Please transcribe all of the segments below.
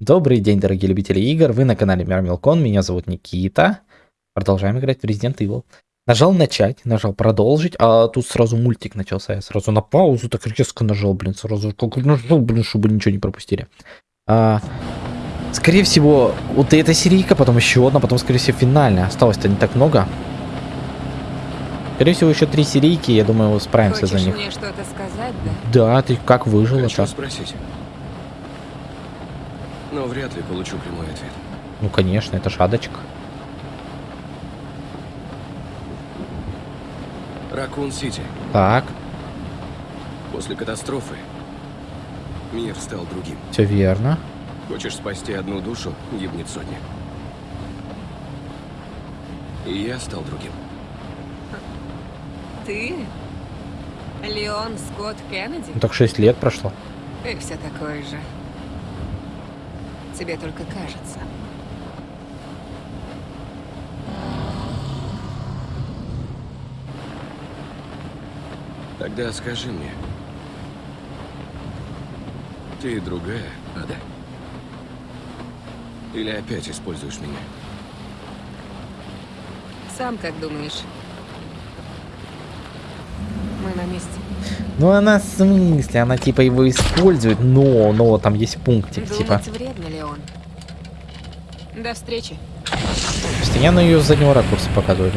Добрый день, дорогие любители игр. Вы на канале Мирмилкон. Меня зовут Никита. Продолжаем играть в Resident Evil. Нажал начать, нажал продолжить, а тут сразу мультик начался. Я сразу на паузу так резко нажал, блин, сразу как нажал, блин, чтобы ничего не пропустили. А, скорее всего, вот эта серийка, потом еще одна, потом, скорее всего, финальная. Осталось-то не так много. Скорее всего, еще три серийки, я думаю, справимся Хочешь за них. мне что-то сказать, да? Да, ты как выжила Хочу так? спросить. Но вряд ли получу прямой ответ. Ну, конечно, это шадочка. Ракун-Сити. Так, После катастрофы мир стал другим. все верно. Хочешь спасти одну душу, гибнет сотня. И я стал другим. Ты? Леон Скотт Кеннеди? Ну, так 6 лет прошло. Ты все такой же. Тебе только кажется. Тогда скажи мне. Ты другая, Ада? Или опять используешь меня? Сам как думаешь? Мы на месте. Ну, она в смысле, она типа его использует, но, но там есть пунктик, типа. Думать вредно, Леон. До встречи. Постоянно ее с заднего ракурса показывают.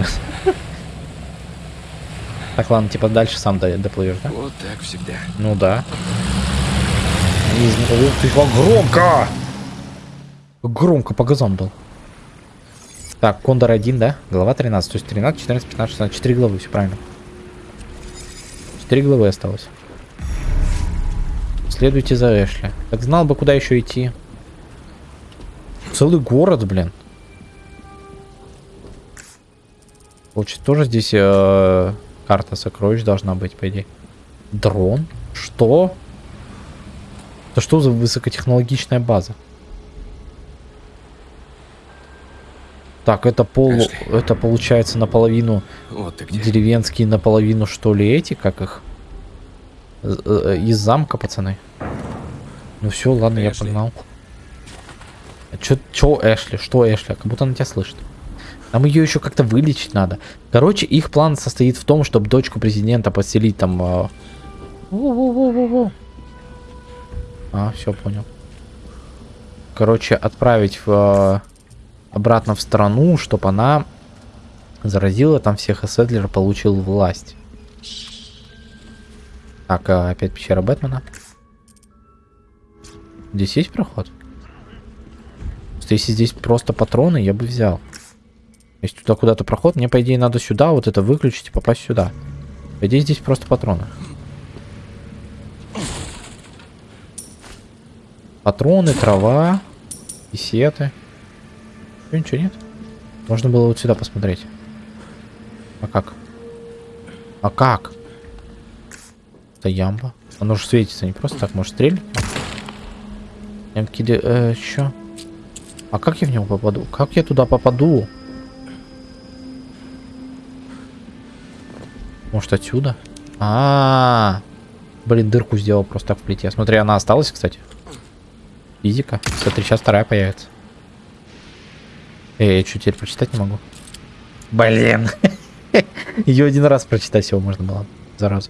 Так, ладно, типа дальше сам до- доплывешь, да? Вот так всегда. Ну да. Ух ты, как громко! Громко по газам дал. Так, Кондор 1, да? Глава 13. То есть 13, 14, 15, 16. 4 главы, все правильно. 4 главы осталось. Следуйте за Эшли. Так знал бы, куда еще идти. Целый город, блин. Получается, тоже здесь э, карта сокровищ должна быть, по идее. Дрон? Что? Это что за высокотехнологичная база? Так, это пол... Эшли. Это получается наполовину Вот ты где. деревенские, наполовину что ли эти, как их? З- э, Из замка, пацаны. Ну все, ладно, я Эшли. погнал. А чё, чё Эшли? Что Эшли? Как будто она тебя слышит. Нам ее еще как-то вылечить надо. Короче, их план состоит в том, чтобы дочку президента поселить там... а, во-во-во-во-во. А, все понял. Короче, отправить в, а, обратно в страну, чтобы она заразила там всех, и Седлер получил власть. Так, а, опять пещера Бэтмена. Здесь есть проход? Просто Если здесь просто патроны, я бы взял. Если туда куда-то проход, мне, по идее, надо сюда вот это выключить и попасть сюда. По идее, здесь просто патроны. Патроны, трава, писеты. Чё, ничего нет? Можно было вот сюда посмотреть. А как? А как? Это ямба. Оно же светится не просто так, может стрельнуть? Ямки, э, чё? А как я в него попаду? Как я туда попаду? Может отсюда? А, -а, -а. Блин, дырку сделал просто так в плите. Смотри, она осталась, кстати. Физика. Смотри, сейчас вторая появится. Эй, я что, теперь прочитать не могу? Блин. Ее один раз прочитать всего можно было. Зараза.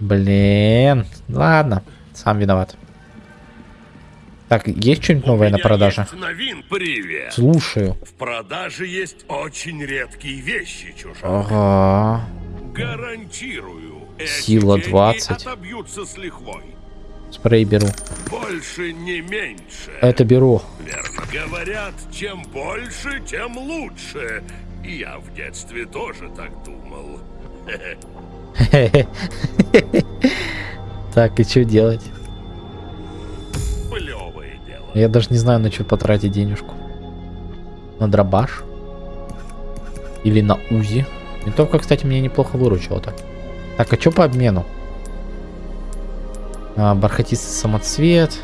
Блин. Ладно. Сам виноват. Так, есть что-нибудь новое на продаже? новин, привет. Слушаю. В продаже есть очень редкие вещи, чужак. Ага. Гарантирую. Сила деньги 20. отобьются с лихвой. Спрей беру. Больше не меньше. Это беру. Верно. Говорят, чем больше, тем лучше. И я в детстве тоже так думал. Так, и что делать? Плевое дело. Я даже не знаю, на что потратить денежку. На дробаш? Или на УЗИ? Винтовка, кстати, мне неплохо выручила так. Так, а что по обмену? А, бархатистый самоцвет.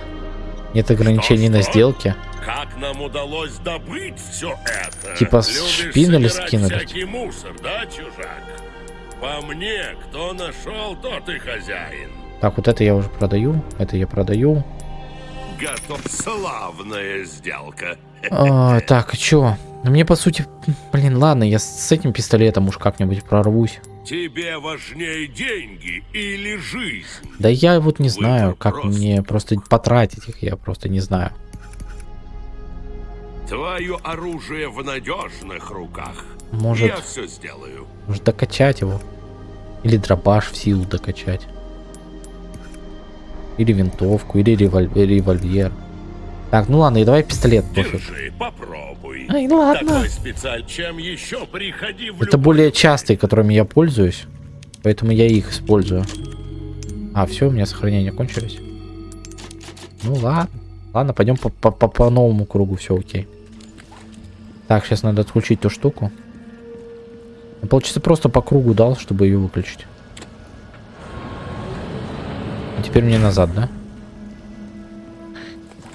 Нет ограничений на Что-что? Как нам удалось добыть все это? Типа с Любишь шпинели собирать скинули? всякий мусор, да, чужак? По мне, кто нашел, тот и хозяин. Так, вот это я уже продаю. Это я продаю. Готов. Славная сделка. А, так, чё? Ну, Мне, по сути, блин, ладно, я с этим пистолетом уж как-нибудь прорвусь. Тебе важнее деньги или жизнь? Да я вот не Выбор знаю, как прост. мне просто потратить их, я просто не знаю. Твое оружие в надежных руках. Может, Я все сделаю. может докачать его? Или дробаш в силу докачать? Или винтовку, или револь- револьвер. Так, ну ладно, и давай пистолет пофиг. Держи, попробуй. Ай, ладно. Такой специаль. Чем еще приходи в Это более частые, которыми я пользуюсь. Поэтому я их использую. А, все, у меня сохранения кончились. Ну ладно. Ладно, пойдем по, по, по- по новому кругу, все окей. Так, сейчас надо отключить ту штуку. Ну, Получается, просто по кругу дал, чтобы ее выключить. А теперь мне назад, да?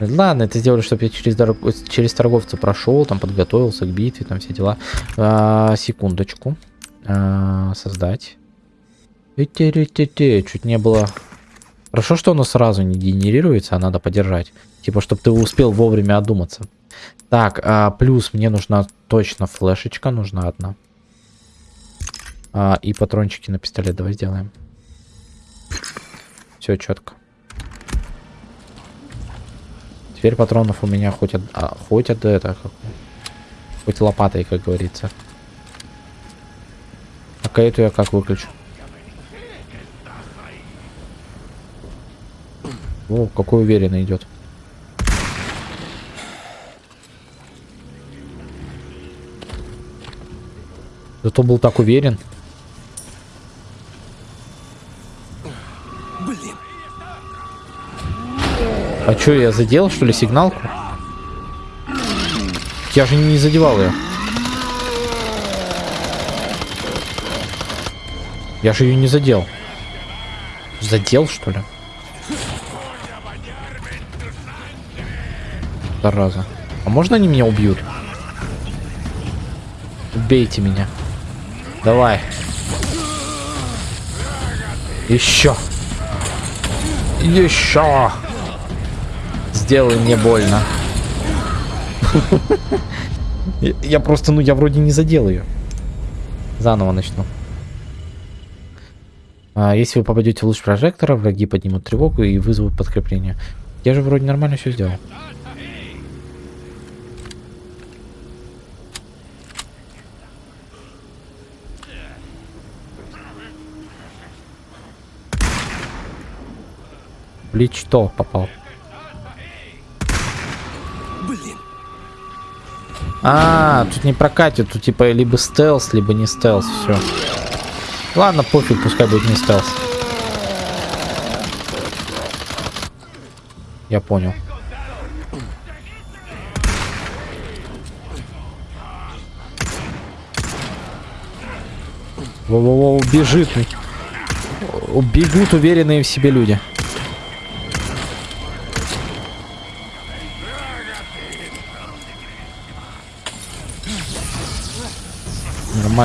Ладно, это сделали, чтобы я через, дорог- через торговца прошел, там подготовился к битве, там все дела. А, секундочку. А, создать. Чуть не было. Хорошо, что оно сразу не генерируется, а надо подержать. Типа, чтобы ты успел вовремя одуматься. Так, а, плюс мне нужна точно флешечка, нужна одна. А, и патрончики на пистолет давай сделаем. Все четко. Теперь патронов у меня хоть от, а, хоть от это, как- хоть лопатой, как говорится. А эту я как выключу? О, какой уверенно идет. Зато был так уверен. Блин. А чё, я задел, что ли, сигналку? Я же не задевал ее. Я же ее не задел. Задел, что ли? Зараза. А можно они меня убьют? Убейте меня. Давай. Еще. Еще. Сделай мне больно. Я- просто, ну, я вроде не задел ее. Заново начну. А, если вы попадете в луч прожектора, враги поднимут тревогу и вызовут подкрепление. Я же вроде нормально все сделал. Что попал? Блин. А, тут не прокатит, тут типа либо стелс, либо не стелс, все. Ладно, пофиг, пускай будет не стелс. Я понял. Во-во-во, бежит. Бегут уверенные в себе люди.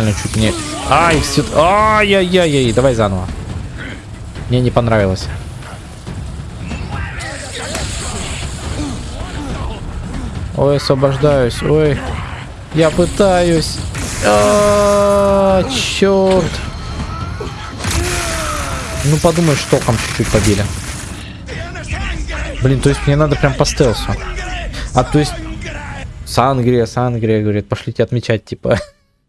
Нормально, чуть не... Ай, все... Ай-яй-яй-яй, давай заново. Мне не понравилось. Ой, освобождаюсь, ой. Я пытаюсь. А, черт. Ну подумай, что там чуть-чуть побили. Блин, то есть мне надо прям по стелсу. А то есть... Сангрия, Сангрия, говорит, пошлите отмечать, типа.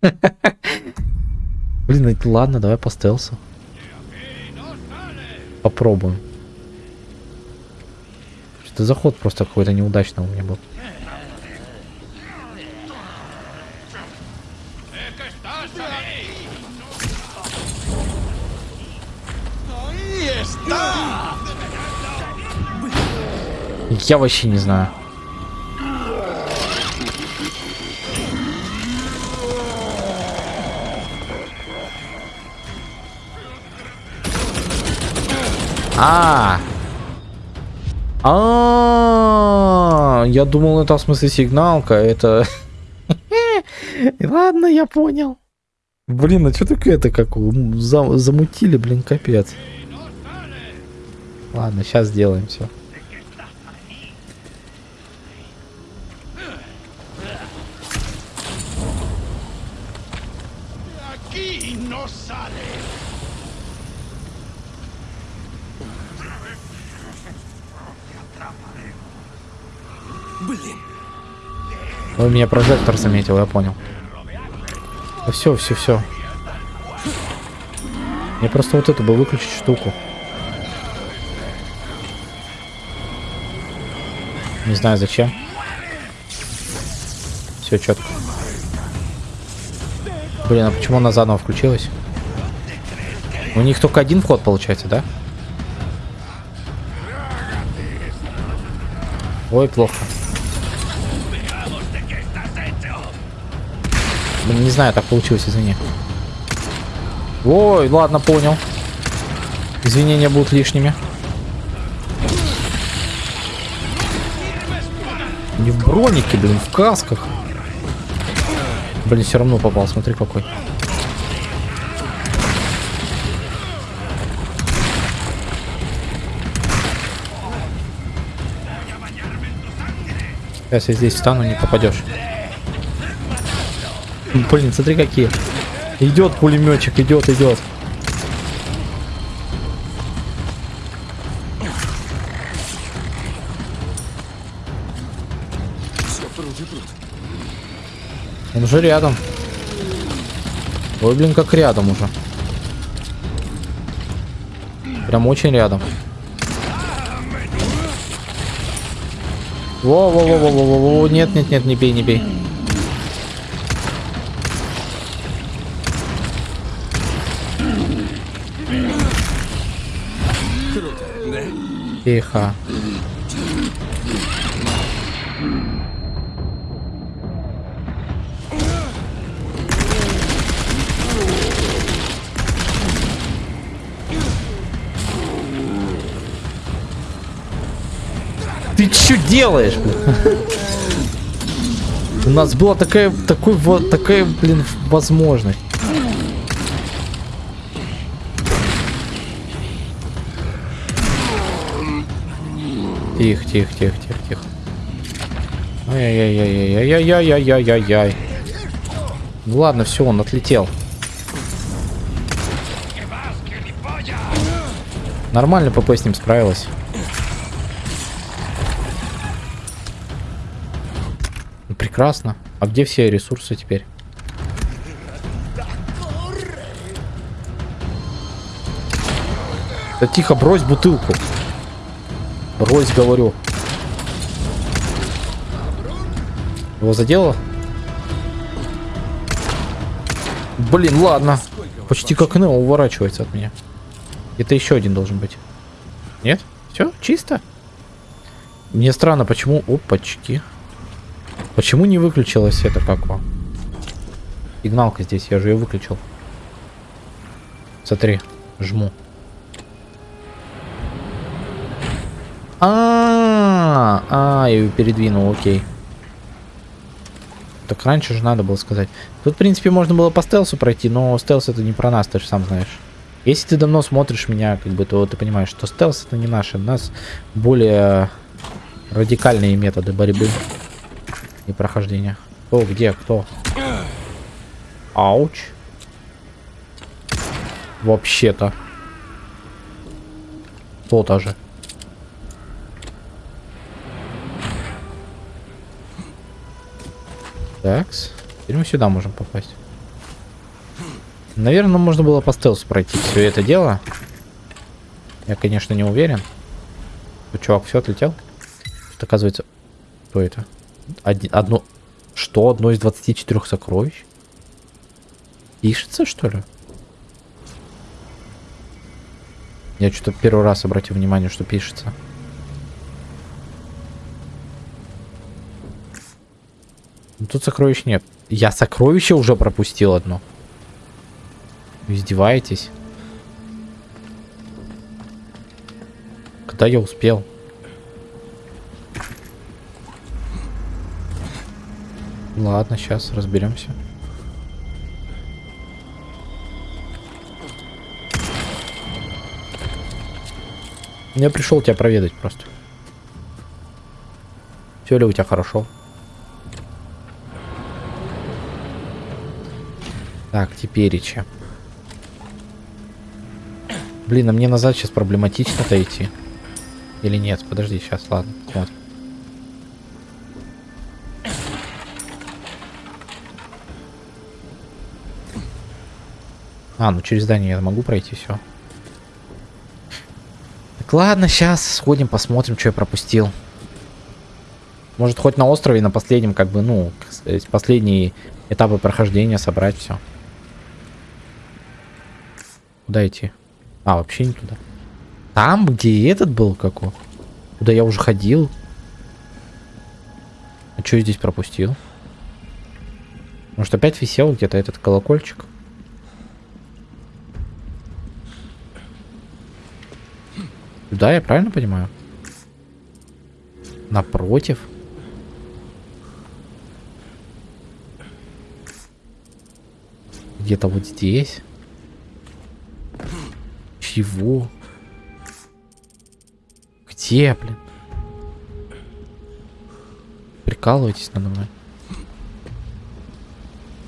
Блин, это ладно, давай по стелсу. Попробуем. Что-то заход просто какой-то неудачный у меня был. Я вообще не знаю. А, -а, а, я думал, это в смысле сигналка, это... Ладно, я понял. Блин, а что такое это как Зам замутили, блин, капец. Ладно, сейчас сделаем все. Aquí no sale. Ой, меня прожектор заметил, я понял. Да все, все, все. Мне просто вот эту бы выключить штуку. Не знаю зачем. Все четко. Блин, а почему она заново включилась? У них только один вход получается, да? Ой, плохо. Не знаю, так получилось, извини. Ой, ладно, понял. Извинения будут лишними. Не в бронике, блин, в касках. Блин, все равно попал, смотри какой. Сейчас я здесь встану, не попадешь. Блин, смотри какие. Идет пулеметчик, идет, идет. Он уже рядом. Ой, блин, как рядом уже. Прям очень рядом. Во-во-во-во-во-во, нет, нет, нет, не бей, не бей. Тихо. Ты что делаешь? У нас была такая, такой, вот такая, блин, возможность. Тихо, тихо, тихо, тихо, тихо. Ай-яй-яй-яй-яй-яй-яй-яй-яй-яй. Ну ладно, все, он отлетел. Нормально ПП с ним справилась. Ну, прекрасно. А где все ресурсы теперь? Да тихо, брось бутылку. Брось, говорю. Его задело? Блин, ладно. Почти как Нео уворачивается от меня. Это еще один должен быть. Нет? Все, чисто. Мне странно, почему... Опачки. Почему не выключилась это как вам? Сигналка здесь, я же ее выключил. Смотри, жму. А, а, я ее передвинул, окей. Так раньше же надо было сказать. Тут, в принципе, можно было по стелсу пройти, но стелс это не про нас, ты же сам знаешь. Если ты давно смотришь меня, как бы, то ты понимаешь, что стелс это не наше. У нас более радикальные методы борьбы и прохождения. Кто, где, кто? Ауч. Вообще-то. То-то же. Такс. Теперь мы сюда можем попасть. Наверное, можно было по стелсу пройти все это дело. Я, конечно, не уверен. Чувак все отлетел. Тут, оказывается... Что это? Один, одно... Что? Одно из 24 сокровищ? Пишется, что ли? Я что-то первый раз обратил внимание, что пишется. Ну, тут сокровищ нет. Я сокровище уже пропустил одно. Вы издеваетесь? Когда я успел? Ладно, сейчас разберемся. Я пришел тебя проведать просто. Все ли у тебя хорошо? Так, теперича. Блин, а мне назад сейчас проблематично дойти. Или нет? Подожди, сейчас, ладно, смотрим. А, ну через здание я могу пройти, все. Так, ладно, сейчас сходим, посмотрим, что я пропустил. Может, хоть на острове, на последнем, как бы, ну, э, последние этапы прохождения собрать все. Куда идти? А, вообще не туда. Там, где этот был, какой? Куда я уже ходил. А что я здесь пропустил? Может, опять висел где-то этот колокольчик? Сюда, я правильно понимаю? Напротив? Где-то вот здесь? Чего? Где, блин? Прикалываетесь надо мной?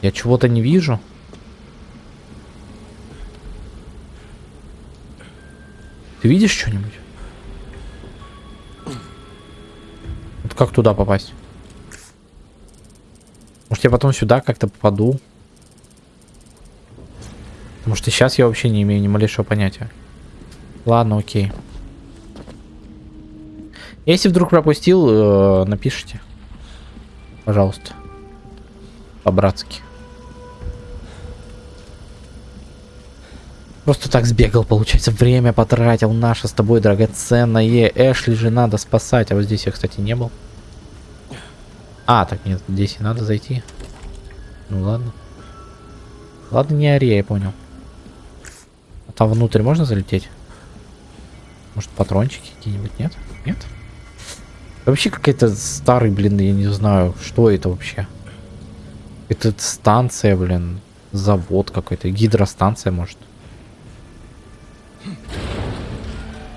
Я чего-то не вижу. Ты видишь что-нибудь? Вот как туда попасть? Может я потом сюда как-то попаду? Потому что сейчас я вообще не имею ни малейшего понятия. Ладно, окей. Если вдруг пропустил, э, напишите. Пожалуйста. По-братски. Просто так сбегал, получается, время потратил наше с тобой драгоценное. Эшли же надо спасать, а вот здесь я, кстати, не был. А, так нет, здесь и надо зайти. Ну ладно. Ладно, не ори, я понял. Там внутрь можно залететь? Может, патрончики какие-нибудь? Нет? Нет? Вообще какие-то старые, блин, я не знаю, что это вообще. Это станция, блин, завод какой-то, гидростанция, может.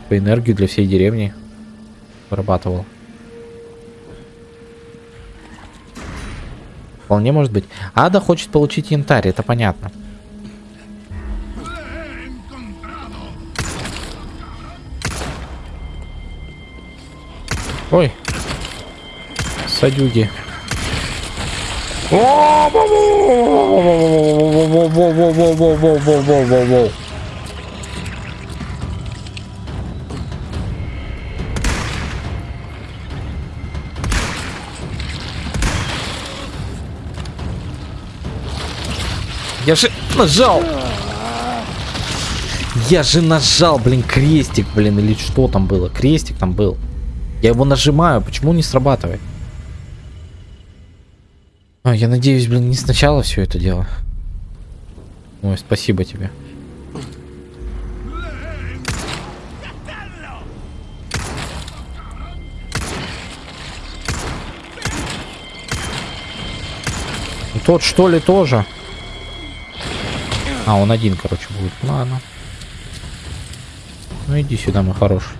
По энергию для всей деревни вырабатывал. Вполне может быть. Ада хочет получить янтарь, это понятно. Ой. Садюги. Я же нажал. Я же нажал, блин, крестик, блин, или что там было? Крестик там был. Я его нажимаю, почему не срабатывает? А, я надеюсь, блин, не сначала все это дело. Ой, спасибо тебе. Тот что ли тоже? А, он один, короче, будет. Ладно. Ну иди сюда, мой хороший.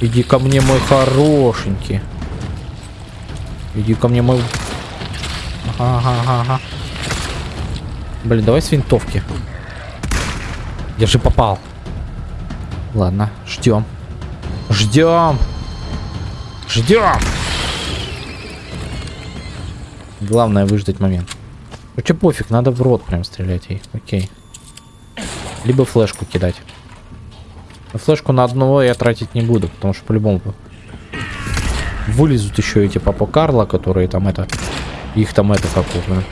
Иди ко мне, мой хорошенький. Иди ко мне, мой... Ага, ага, ага. Блин, давай с винтовки. Я же попал. Ладно, ждем. Ждем. Ждем. Главное выждать момент. Короче, пофиг, надо в рот прям стрелять ей. Окей. Либо флешку кидать. Но флешку на одного я тратить не буду, потому что по-любому вылезут еще эти папа Карла, которые там это... Их там это как блин.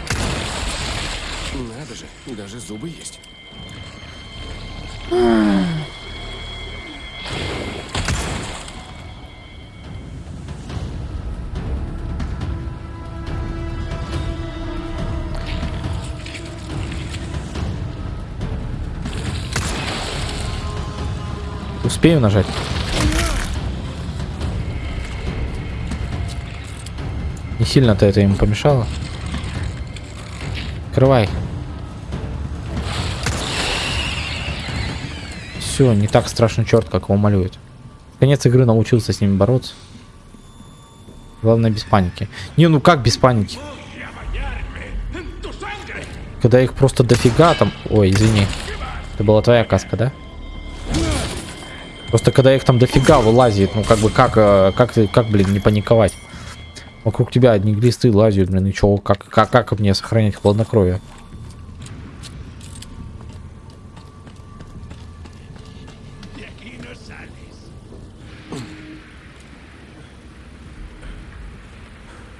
Надо же, даже зубы есть. Успею нажать? Не сильно-то это ему помешало. Открывай. Все, не так страшный черт, как его малюет. Конец игры научился с ними бороться. Главное без паники. Не, ну как без паники? Когда их просто дофига там... Ой, извини. Это была твоя каска, да? Просто когда их там дофига вылазит, ну как бы как, э, как, ты- как, блин, не паниковать? Вокруг тебя одни глисты лазят, блин, и чё, как, как, как мне сохранять хладнокровие?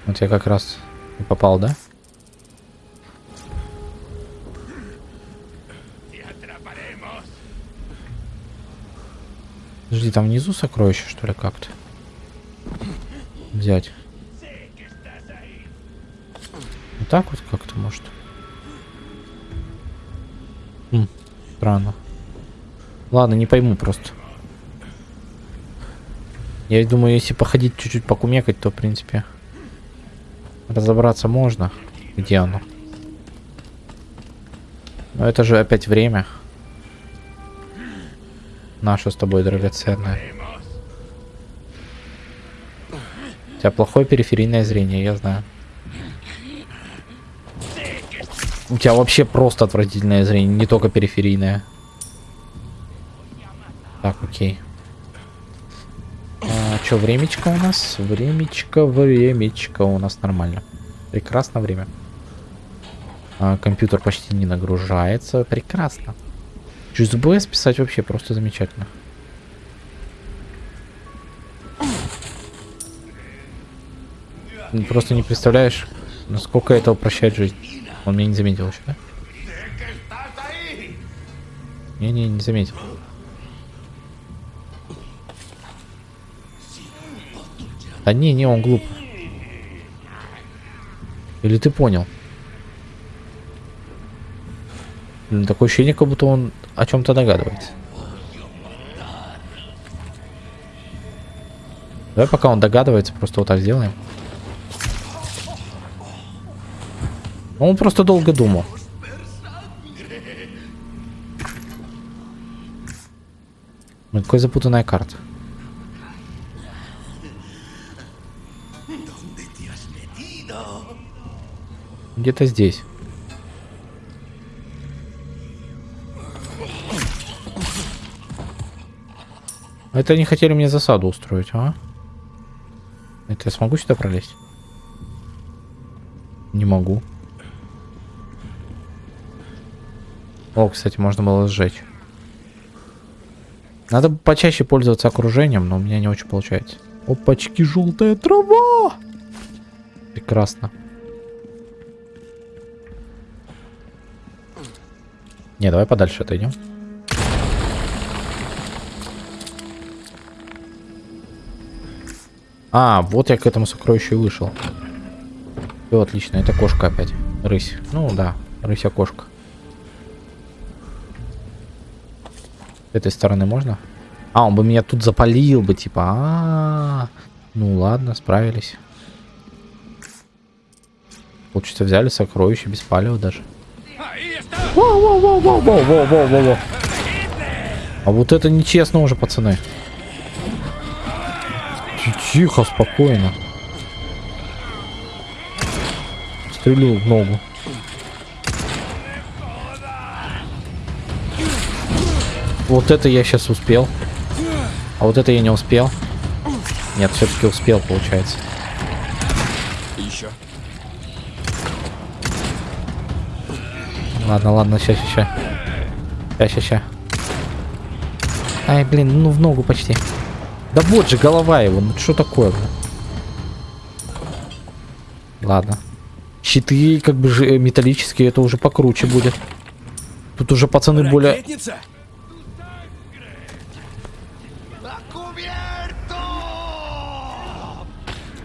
Вот я как раз попал, да? Подожди, там внизу сокровище, что ли, как-то? Взять. Вот так вот как-то, может? Хм, странно. Ладно, не пойму просто. Я думаю, если походить чуть-чуть покумекать, то, в принципе, разобраться можно, где оно. Но это же опять время. Наше с тобой драгоценное. У тебя плохое периферийное зрение, я знаю. У тебя вообще просто отвратительное зрение, не только периферийное. Так, окей. А, что, времечко у нас? Времечко, времечко у нас нормально. Прекрасно время. А, компьютер почти не нагружается. Прекрасно. Чуть с писать вообще просто замечательно. Ну, Просто не представляешь, насколько это упрощает жизнь. Он меня не заметил еще, да? Не-не, не заметил. Да не, не, он глуп. Или ты понял? Блин, такое ощущение, как будто он о чем-то догадывается. Давай пока он догадывается, просто вот так сделаем. Он просто долго думал. Ну, какая запутанная карта. Где-то здесь. Это они хотели мне засаду устроить, а? Это я смогу сюда пролезть? Не могу. О, кстати, можно было сжечь. Надо почаще пользоваться окружением, но у меня не очень получается. Опачки, желтая трава! Прекрасно. Не, давай подальше отойдем. А, вот я к этому сокровищу и вышел. Все отлично, это кошка опять. Рысь. Ну да, рыся кошка. С этой стороны можно? А, он бы меня тут запалил бы, типа. А, -а, -а. ну ладно, справились. Получится, взяли сокровище без палева даже. Воу-воу-воу-воу-воу-воу-воу-воу. А вот это нечестно уже, пацаны. Тихо, спокойно. Стрелю в ногу. Вот это я сейчас успел. А вот это я не успел. Нет, все-таки успел, получается. Еще. Ладно, ладно, ща, ща. Ща, ща, ща. Ай, блин, ну в ногу почти. Да вот же голова его, ну что такое, блин? Ладно. Щиты как бы же металлические, это уже покруче будет. Тут уже пацаны более...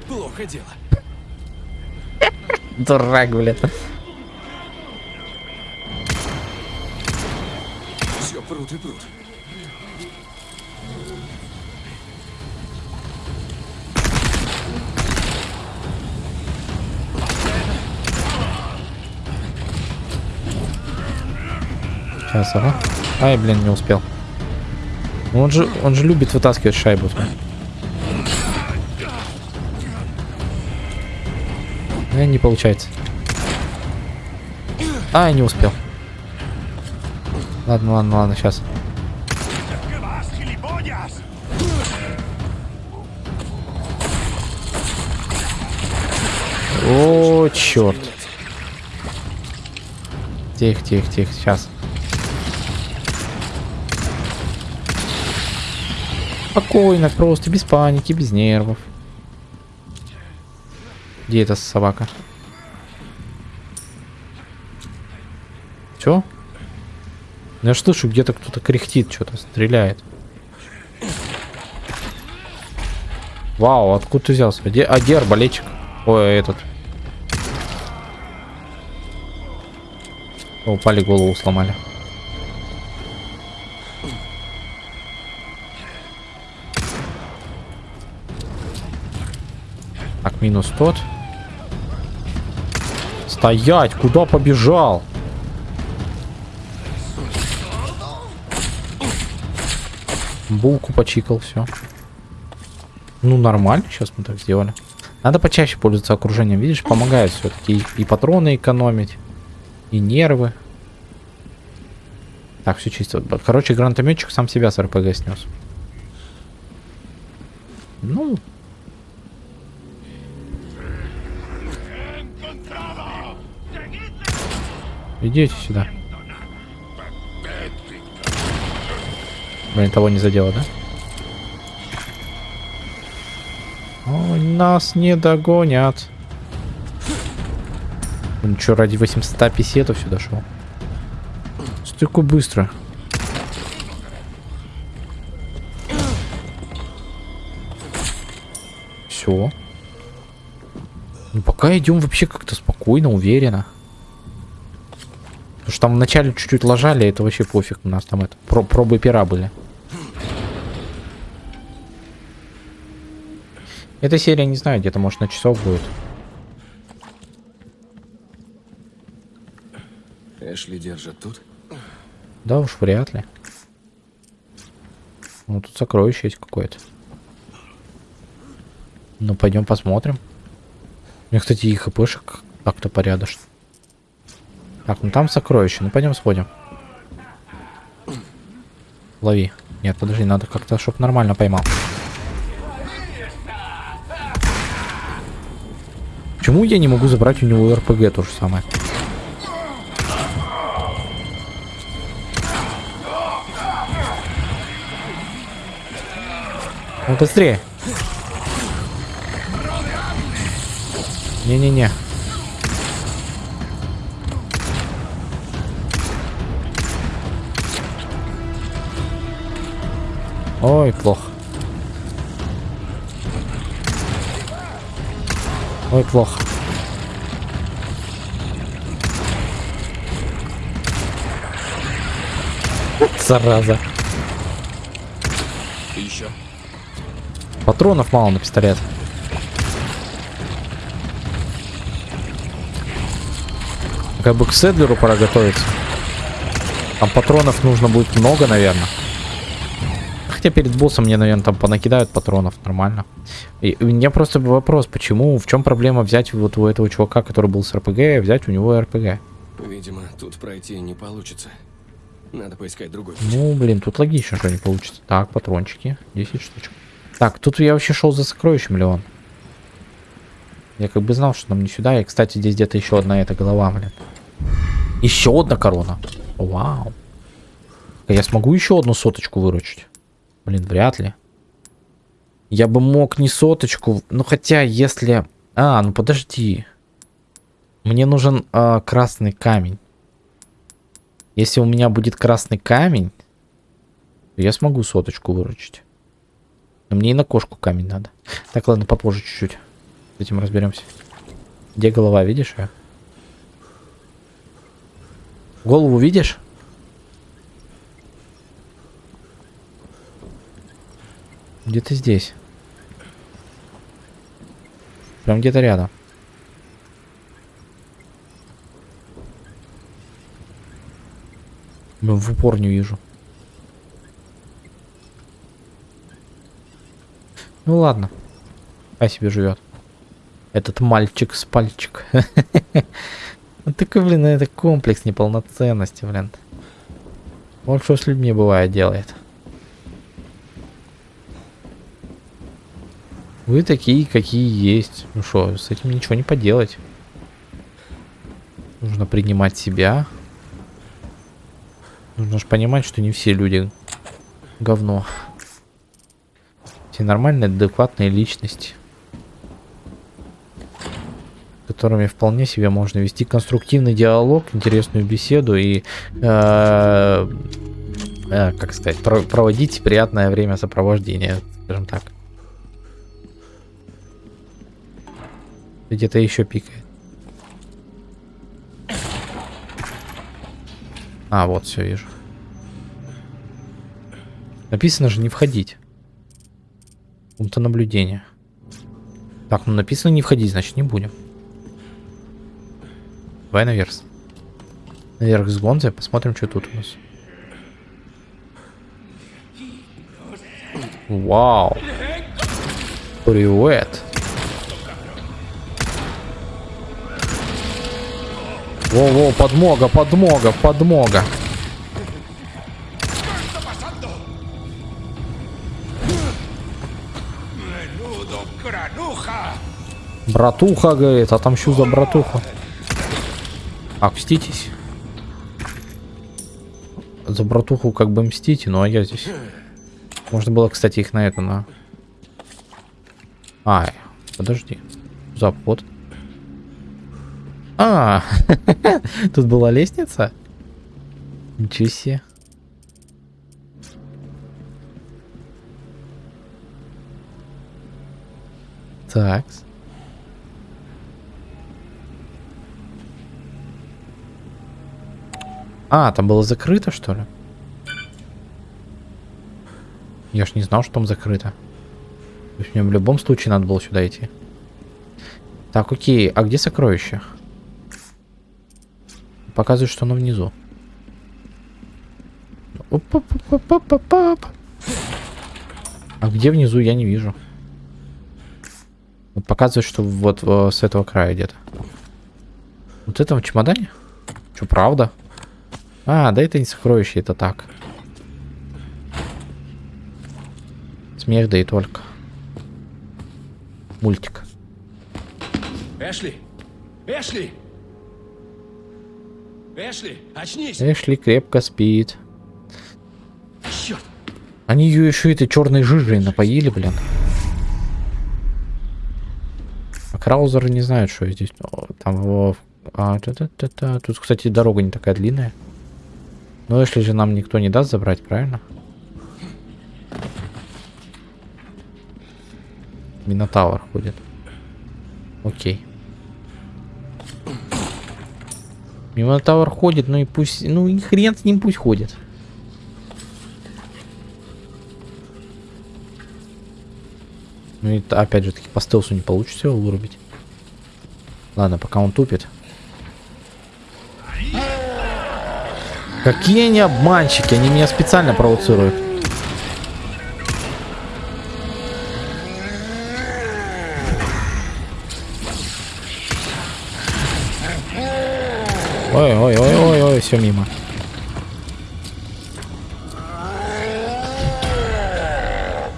Плохо дело. Дурак, блин. Все прут и прут. Сейчас, ага. Ай, блин, не успел. Ну, он же, он же любит вытаскивать шайбу. Э, не получается. Ай, не успел. Ладно, ладно, ладно, сейчас. О, черт. Тихо, тихо, тихо, сейчас. Спокойно, просто, без паники, без нервов. Где эта собака? Все? Я слышу, где-то кто-то кряхтит, что-то стреляет. Вау, откуда ты взялся? Где, а где арбалетчик? Ой, этот. О, упали, голову сломали. Минус тот. Стоять! Куда побежал? Булку почикал, все. Ну, нормально, сейчас мы так сделали. Надо почаще пользоваться окружением, видишь, помогает все-таки и, патроны экономить, и нервы. Так, все чисто. Короче, гранатометчик сам себя с РПГ снес. Ну. Идите сюда. Блин, того не задело, да? Ой, нас не догонят. Он что, ради 800 писетов сюда шел? Стыку быстро. Все. Ну, пока идем вообще как-то спокойно, уверенно. Потому что там вначале чуть-чуть ложали, это вообще пофиг. У нас там это про пробы пера были. Эта серия, не знаю, где-то, может, на часов будет. Эшли держат тут. Да уж, вряд ли. Ну, тут сокровище есть какое-то. Ну, пойдем посмотрим. У меня, кстати, и хпшек как-то порядочно. Так, ну там сокровище. Ну, пойдем сходим. Лови. Нет, подожди, надо как-то, чтобы нормально поймал. Почему я не могу забрать у него РПГ то же самое? Ну быстрее. Не-не-не. Ой, плохо. Ой, плохо. Зараза. Еще. Патронов мало на пистолет. Как бы к Седлеру пора готовиться. Там патронов нужно будет много, наверное. Хотя перед боссом мне, наверное, там понакидают патронов нормально. И у меня просто вопрос, почему, в чем проблема взять вот у этого чувака, который был с РПГ, взять у него РПГ? Видимо, тут пройти не получится. Надо поискать другой путь. Ну, блин, тут логично, что не получится. Так, патрончики, 10 штучек. Так, тут я вообще шел за сокровищем, Леон. Я как бы знал, что нам не сюда. И, кстати, здесь где-то еще одна эта голова, блин. Еще одна корона. Вау. Я смогу еще одну соточку выручить? Блин, вряд ли. Я бы мог не соточку. Ну, хотя, если... А, ну подожди. Мне нужен э, красный камень. Если у меня будет красный камень, то я смогу соточку выручить. Но мне и на кошку камень надо. Так, ладно, попозже чуть-чуть. С этим разберемся. Где голова, видишь ее? Голову видишь? Где-то здесь. Прям где-то рядом. Блин, в упор не вижу. Ну ладно. А себе живет. Этот мальчик с пальчик. Ну такой, блин, это комплекс неполноценности, блин. Вот что с людьми бывает делает. Вы такие, какие есть. Ну что, с этим ничего не поделать. Нужно принимать себя. Нужно же понимать, что не все люди говно. Все нормальные, адекватные личности. С которыми вполне себе можно вести конструктивный диалог, интересную беседу и, э, э, как сказать, про проводить приятное время сопровождения, скажем так. Где-то еще пикает. А, вот, все вижу. Написано же не входить. Пункта наблюдения. Так, ну написано не входить, значит не будем. Давай наверх. Наверх с Гонзой, посмотрим, что тут у нас. Вау. Привет. Во-во, подмога, подмога, подмога. Братуха, говорит, отомщу за братуху. А. За братуху как бы мстите, ну а я здесь. Можно было, кстати, их на это, на... А, подожди. Запот. А, тут была лестница? Ничего себе. Так. А, там было закрыто, что ли? Я ж не знал, что там закрыто. То есть мне в любом случае надо было сюда идти. Так, окей. А где сокровище? Показывает, что оно внизу. А где внизу, я не вижу. Показывает, что вот э, с этого края где-то. Вот это в чемодане? Что, правда? А, да это не сокровище, это так. Смех, да и только. Мультик. Эшли! Эшли! Эшли, очнись! Эшли крепко спит. Черт! Они ее еще этой черной жижей напоили, блин. А Краузеры не знают, что здесь. О, Там его... А, та -та -та -та. Тут, кстати, дорога не такая длинная. Но если же нам никто не даст забрать, правильно? Минотавр ходит. Окей. Минотавр ходит, ну и пусть... Ну и хрен с ним пусть ходит. Ну и опять же таки по стелсу не получится его вырубить. Ладно, пока он тупит. Какие они обманщики, они меня специально провоцируют. Ой, ой, ой, ой, ой, все мимо.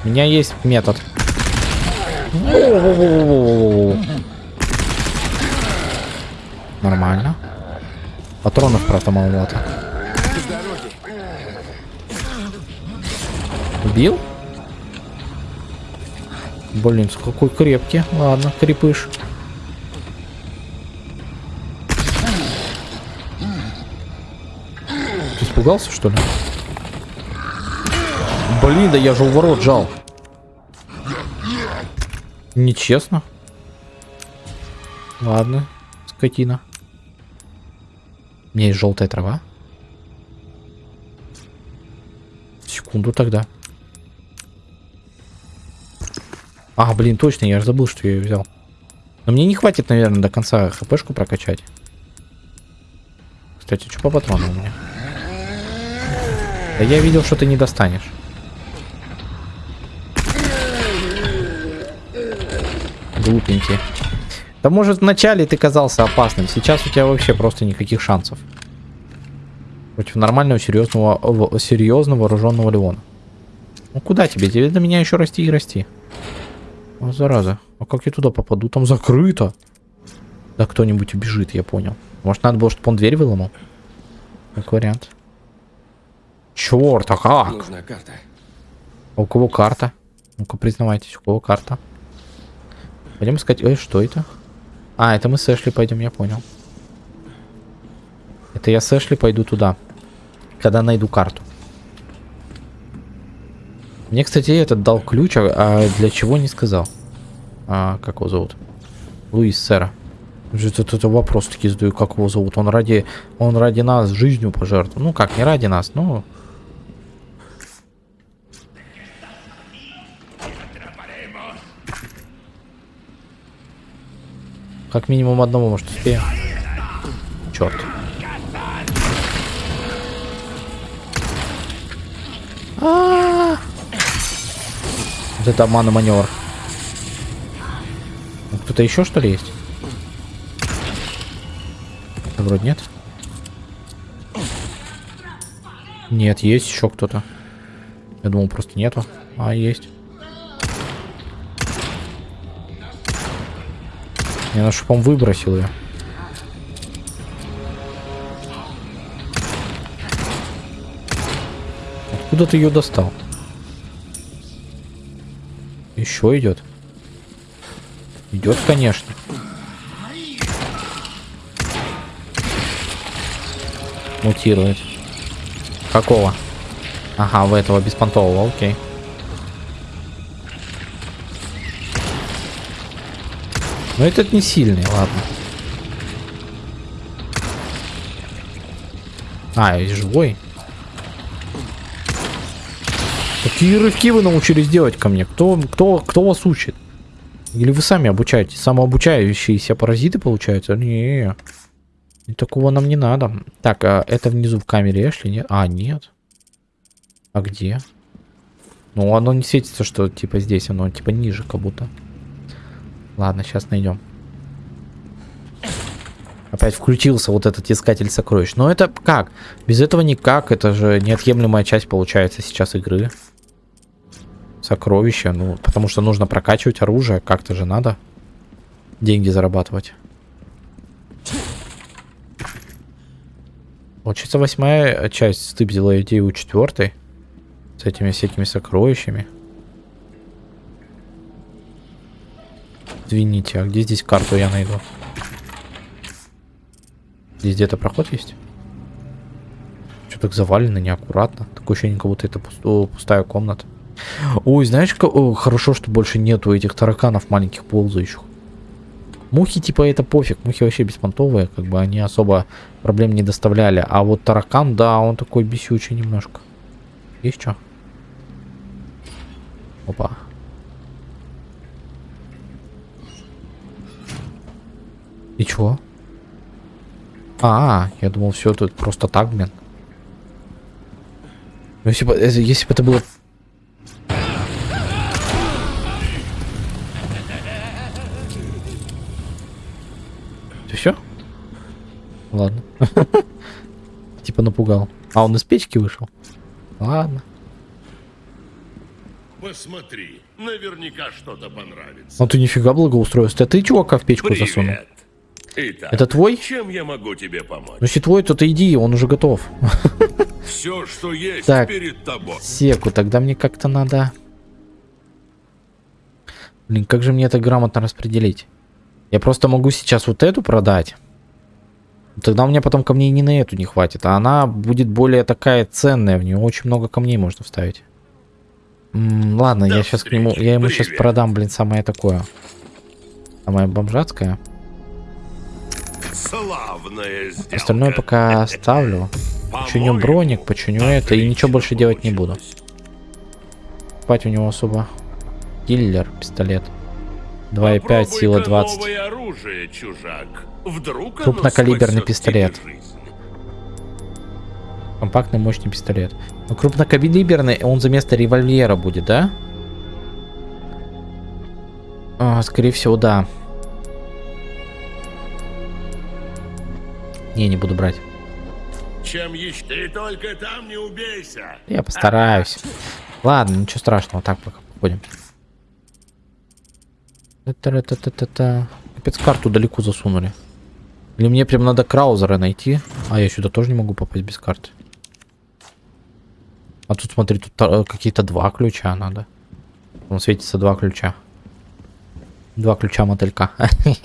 У меня есть метод. Нормально. Патронов, правда, маловато. Убил? Блин, какой крепкий. Ладно, крепыш. Испугался, что ли? Блин, да я же у ворот жал. Нечестно. Ладно, скотина. У меня есть желтая трава. Секунду тогда. А, блин, точно, я же забыл, что я ее взял. Но мне не хватит, наверное, до конца хпшку прокачать. Кстати, что по патрону у меня? Да я видел, что ты не достанешь. Глупенький. Да может вначале ты казался опасным, сейчас у тебя вообще просто никаких шансов. Против нормального, серьезного, в- серьезно вооруженного Леона. Ну куда тебе? Тебе до меня еще расти и расти. О, зараза. А как я туда попаду? Там закрыто. Да кто-нибудь убежит, я понял. Может, надо было, чтобы он дверь выломал? Как вариант. Черт, а как? Нужна карта. А у кого карта? Ну-ка, признавайтесь, у кого карта? Пойдем искать... Ой, что это? А, это мы с Эшли пойдем, я понял. Это я с Эшли пойду туда. Когда найду карту. Мне, кстати, этот дал ключ, а, а для чего не сказал. А, как его зовут? Луис Сера. Это, это, это вопрос таки задаю, как его зовут. Он ради, он ради нас жизнью пожертвовал. Ну как, не ради нас, но... Как минимум одного, может, успеем. Черт. А-а-а! Вот это обман маневр. Кто-то еще что ли есть? Вроде нет. Нет, есть еще кто-то. Я думал, просто нету. А, есть. Я на шипом выбросил ее. Откуда ты ее достал? Еще идет. Идет, конечно. Мутирует. Какого? Ага, в этого беспонтового, окей. Но этот не сильный, ладно. А, и живой. Какие рывки вы научились делать ко мне? Кто, кто, кто вас учит? Или вы сами обучаетесь? Самообучающиеся паразиты получаются? Не, и такого нам не надо. Так, а это внизу в камере Эшли, нет? А, нет. А где? Ну, оно не светится, что типа здесь, оно типа ниже как будто. Ладно, сейчас найдем. Опять включился вот этот искатель сокровищ. Но это как? Без этого никак. Это же неотъемлемая часть получается сейчас игры. Сокровища. Ну, потому что нужно прокачивать оружие. Как-то же надо деньги зарабатывать. Получается, восьмая часть стыбзила идею у четвертой. С этими всякими сокровищами. Извините, а где здесь карту я найду? Здесь где-то проход есть? Что так завалено, неаккуратно. Такое ощущение, как будто это пусто- пустая комната. Ой, знаешь, как... О, хорошо, что больше нету этих тараканов маленьких ползающих. Мухи, типа, это пофиг. Мухи вообще беспонтовые, как бы они особо проблем не доставляли. А вот таракан, да, он такой бесючий немножко. Есть что? Опа. И чё? А, я думал, все тут просто так, блин. Ну, Если бы, э, если бы это было... Это все? Ладно. Типа напугал. А он из печки вышел? Ладно. Посмотри, наверняка что-то понравится. Ну ты нифига благоустроился. А ты чувака в печку засунул? Итак, Это твой? чем я могу тебе помочь? Ну если твой, то ты иди, он уже готов. Все, что есть Так. перед тобой. Секу, тогда мне как-то надо... Блин, как же мне это грамотно распределить? Я просто могу сейчас вот эту продать. Тогда у меня потом камней не на эту не хватит. А она будет более такая ценная. В нее очень много камней можно вставить. М, ладно, До я сейчас к нему... Я ему сейчас привет. продам, блин, самое такое. Самое бомжатское. Остальное пока оставлю. Починю броник, починю это и ничего больше делать не буду. Спать у него особо. Киллер, пистолет. 2,5, Попробуй-ка сила 20. новое оружие, Крупнокалиберный пистолет. Компактный мощный пистолет. Ну, крупнокалиберный, он за место револьвера будет, да? А, скорее всего, да. Не, не буду брать. Чем еще? Ты только там не убейся. А, А. Я постараюсь. Ладно, ничего страшного. Так, пока походим. Капец, карту далеко засунули. Или мне прям надо Краузера найти? А, я сюда тоже не могу попасть без карты. А тут, смотри, тут э, какие-то два ключа надо. Там светится два ключа. Два ключа мотылька.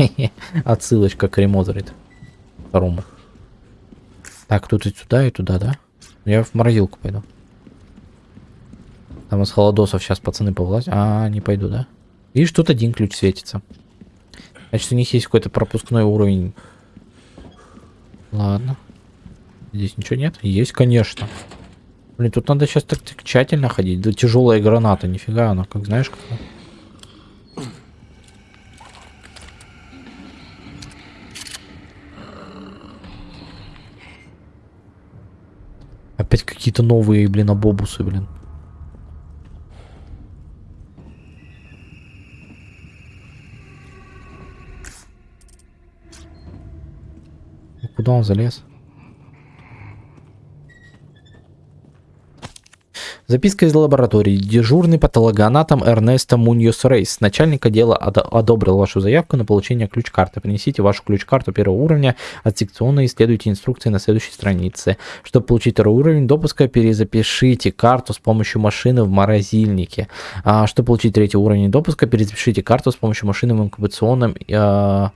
Отсылочка к ремозерит. Второму. Так, тут и сюда, и туда, да? Я в морозилку пойду. Там из холодосов сейчас пацаны повлазят. А, не пойду, да? Видишь, тут один ключ светится. Значит, у них есть какой-то пропускной уровень. Ладно. Здесь ничего нет? Есть, конечно. Блин, тут надо сейчас так, так тщательно ходить. Да тяжелая граната, нифига она, как знаешь, как... Опять какие-то новые, блин, абобусы, блин. Ну, Куда он залез? Записка из лаборатории. Дежурный патологоанатом Эрнесто Муньос Рейс. Начальник отдела одо- одобрил вашу заявку на получение ключ-карты. Принесите вашу ключ-карту первого уровня от секционной и исследуйте инструкции на следующей странице. Чтобы получить второй уровень допуска, перезапишите карту с помощью машины в морозильнике. А, чтобы получить третий уровень допуска, перезапишите карту с помощью машины в инкубационном э,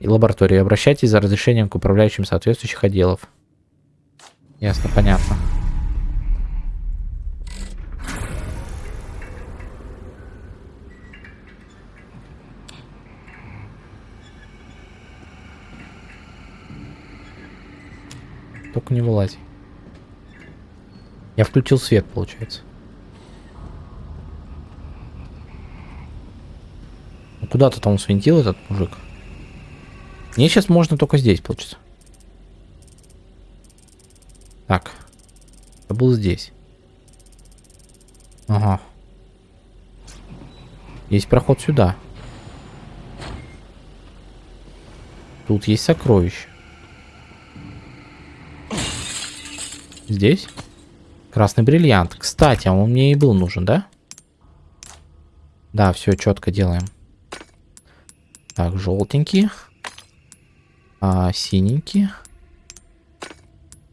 и лаборатории. Обращайтесь за разрешением к управляющим соответствующих отделов. Ясно, понятно. Только не вылазь. Я включил свет, получается. Ну, Куда-то там свинтил этот мужик. Мне сейчас можно только здесь, получится. Так. Это был здесь. Ага. Есть проход сюда. Тут есть сокровище. Здесь? Красный бриллиант. Кстати, а он мне и был нужен, да? Да, все четко делаем. Так, желтенький. А, синенький.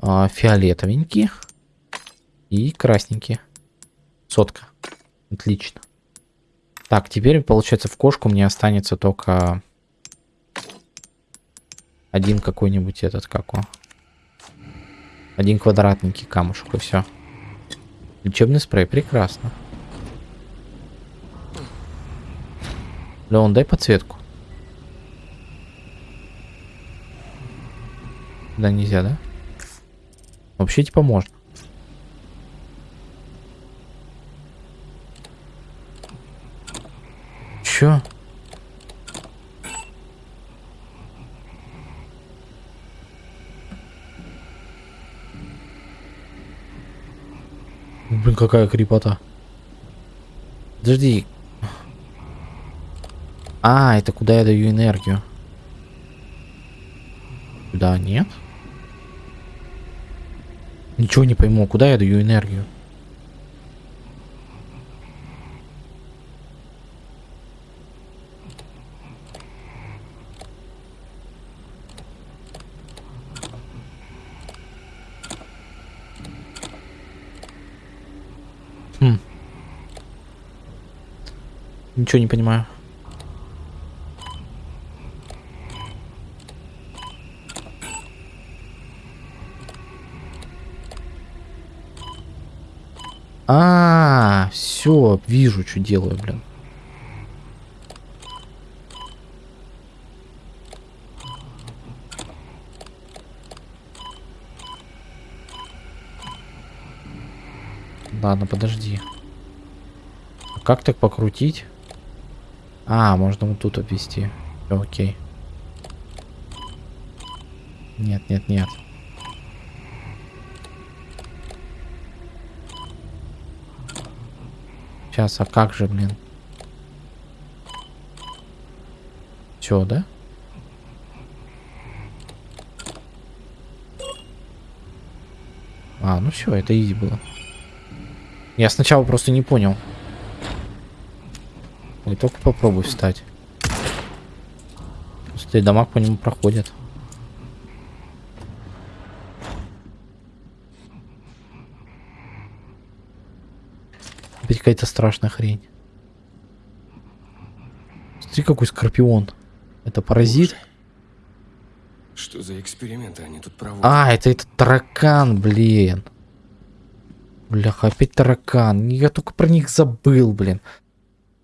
А, фиолетовенький. И красненький. Сотка. Отлично. Так, теперь, получается, в кошку мне останется только один какой-нибудь этот, как он. Один квадратненький камушек, и все. Лечебный спрей, прекрасно. Леон, дай подсветку. Да, нельзя, да? Вообще, типа, можно. Чё? Блин, какая крепота. Подожди. А, это куда я даю энергию? Да, нет? Ничего не пойму, куда я даю энергию? Ничего не понимаю. А, все, вижу, что делаю, блин. Ладно, подожди. А Как так покрутить? А, можно вот тут обвести. Всё, окей. Нет, нет, нет. Сейчас, а как же, блин? Все, да? А, ну все, это изи было. Я сначала просто не понял. И только попробуй встать. Пустые дома по нему проходят. Опять какая-то страшная хрень. Смотри, какой скорпион. Это паразит. Что за эксперименты они тут проводят? А, это этот таракан, блин. Бляха, опять таракан. Я только про них забыл, блин.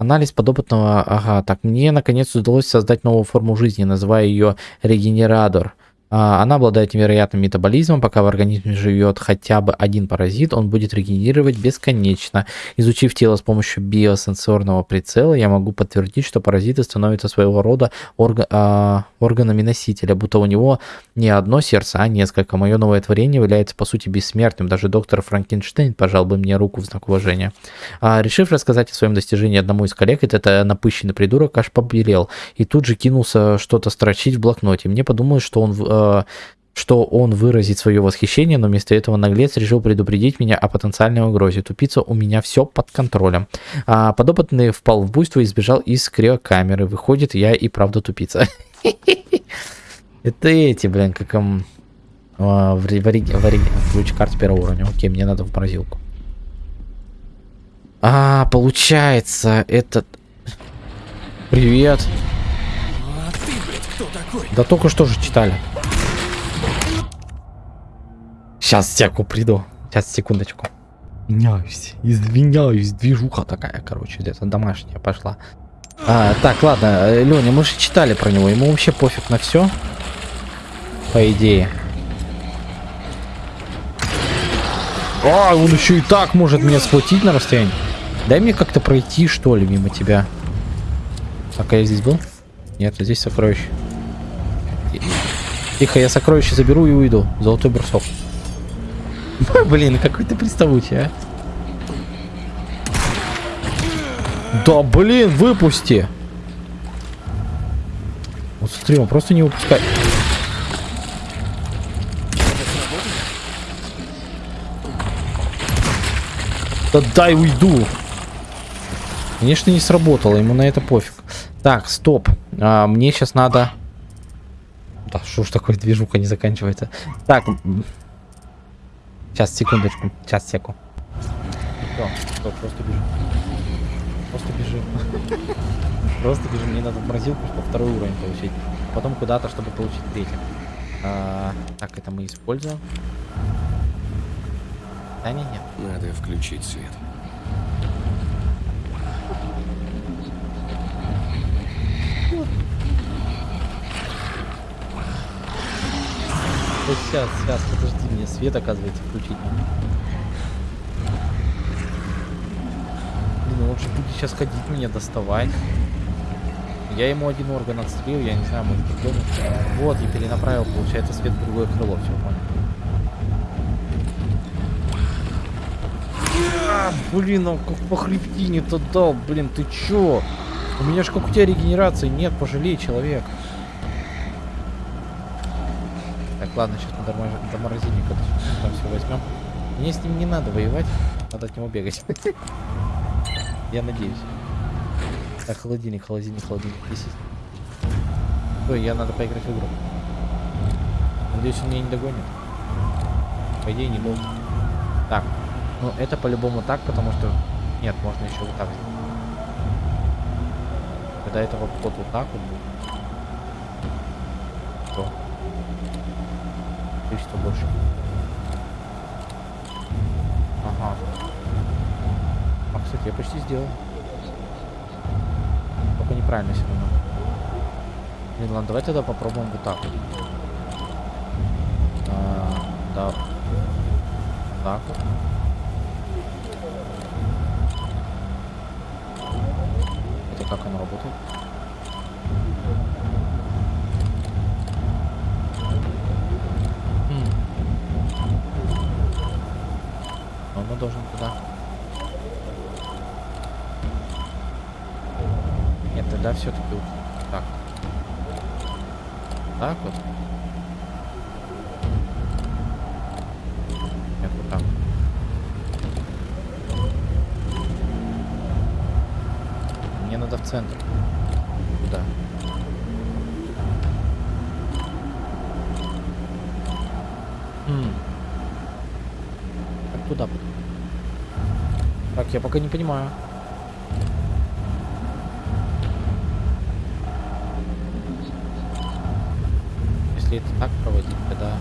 Анализ подопытного... Ага, так, мне наконец удалось создать новую форму жизни, называя ее регенератор. А, Она обладает невероятным метаболизмом, пока в организме живет хотя бы один паразит, он будет регенерировать бесконечно. Изучив тело с помощью биосенсорного прицела, я могу подтвердить, что паразиты становятся своего рода орга- а, органами носителя, будто у него не одно сердце, а несколько. Мое новое творение является по сути бессмертным. Даже доктор Франкенштейн пожал бы мне руку в знак уважения. А, решив рассказать о своем достижении одному из коллег, этот напыщенный придурок аж побелел и тут же кинулся что-то строчить в блокноте. Мне подумалось, что он в- э, что он выразит свое восхищение, но вместо этого наглец решил предупредить меня о потенциальной угрозе. Тупица, у меня все под контролем. А подопытный впал в буйство и сбежал из криокамеры. Выходит, я и правда тупица. Это эти, блин, как а, В ключ карт первого уровня. Окей, мне надо в морозилку. А, получается, этот... Привет. А? Да только что же читали. Сейчас секу приду. Сейчас, секундочку. Извиняюсь, извиняюсь, движуха такая, короче, где-то домашняя пошла. А, так, ладно, Леня, мы же читали про него, ему вообще пофиг на все. По идее. А, он еще и так может меня схватить на расстоянии. Дай мне как-то пройти, что ли, мимо тебя. Так, а я здесь был? Нет, здесь сокровище. Тихо, я сокровище заберу и уйду. Золотой брусок. Блин, какой ты приставучий, а. Да блин, выпусти! Вот смотри, он просто не выпускает. Да дай уйду. Конечно, не сработало, ему на это пофиг. Так, стоп. А, мне сейчас надо... Да, что ж такое движуха не заканчивается. Так. Сейчас, секундочку. Сейчас, секу. Все, стоп, просто бежим. Просто бежим. Просто бежим. Мне надо в морозилку, чтобы второй уровень получить. Потом куда-то, чтобы получить третий. А, так, это мы используем. Да не, нет. Надо включить свет. Сейчас, сейчас, подожди, мне свет, оказывается, включить надо. Блин, же будет сейчас ходить меня доставать. Я ему один орган отстрелил, я не знаю, может другой. Вот, и перенаправил, получается, свет в другое крыло, все понял. А, блин, он как по хребтине-то дал, блин, ты чё? У меня ж как у тебя регенерации нет, пожалей человек. Так, ладно, сейчас мы до, мор- до морозильника д- там все возьмем. Мне с ним не надо воевать, надо от него бегать. Я надеюсь. Так, холодильник, холодильник, холодильник. Здесь. Ой, я надо поиграть в игру. Надеюсь, он меня не догонит. По идее, не должен. Так, ну это по-любому так, потому что... Нет, можно еще вот так. Когда это вот, вот, вот так вот будет. То количество больше. Ага. А, кстати, я почти сделал. Только неправильно все равно. Блин, ладно, давай тогда попробуем вот так вот. А, да. Так вот. Это как оно работает? М. Он должен туда. Нет, тогда все-таки вот так. Так вот. Нет, вот так. Мне надо в центр. Куда? Куда потом? Так, я пока не понимаю. Если это так проводить, тогда...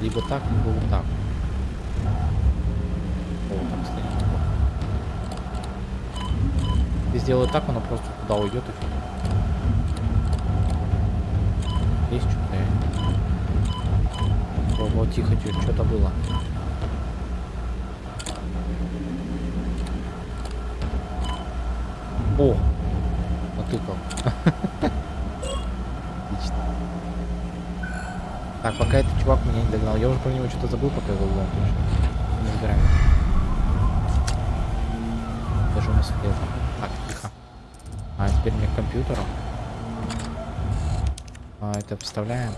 Либо так, либо вот так. О, там стоит. Если сделаю так, оно просто туда уйдет и всё. Есть что-то. Во, во, тихо, тихо, что-то было. О! Натыкал. Отлично. Так, пока этот чувак меня не догнал. Я уже про него что-то забыл, пока его лом Не разбираем. Даже не успел. Так, тихо. А, теперь мне к компьютеру. А, это вставляем.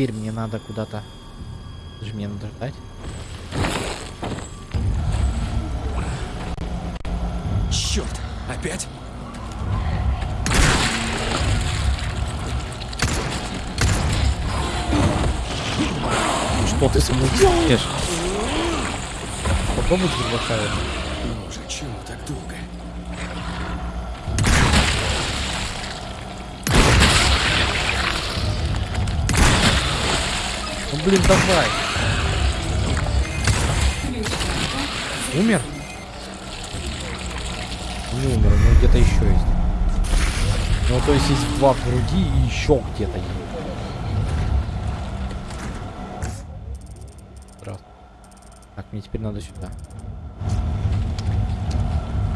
Теперь мне надо куда-то... Даже мне надо ждать. Черт! Опять? Что ты со мной делаешь? Попробуй взрывать. Боже, чему так долго? Блин, давай. Умер? Не умер, него где-то еще есть. Ну то есть есть два в груди и еще где-то есть. Здравствуй. Так, мне теперь надо сюда.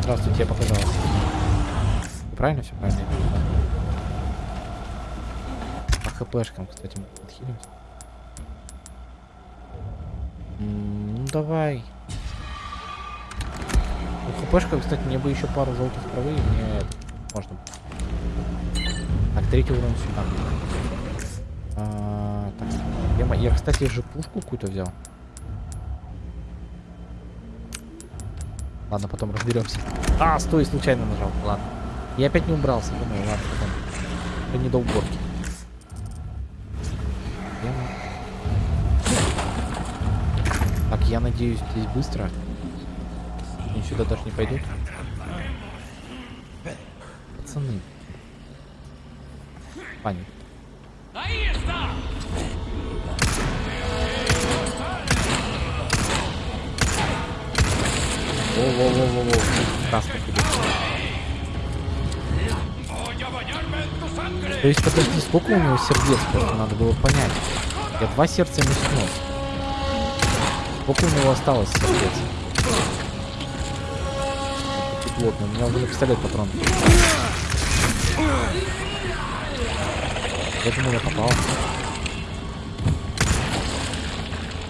Здравствуйте, я показалось. Правильно все правильно? По хпшкам, кстати, мы подхилимся. Ну давай. У хпшка, кстати, мне бы еще пару желтых травы, и мне можно. Так, третий уровень сюда. А, так, я, я, кстати, же пушку какую-то взял. Ладно, потом разберемся. А, стой, случайно нажал. Ладно. Я опять не убрался. Думаю, ладно, потом. Это не до уборки. Надеюсь, здесь быстро. Они сюда даже не пойдут. Пацаны. Паник. Во-во-во-во-во. Идет. То есть, подожди, сколько у него сердец просто надо было понять. Я два сердца ему снес. Сколько у него осталось сердец? Плотно. У меня уже на пистолет патрон. Думал, я попал.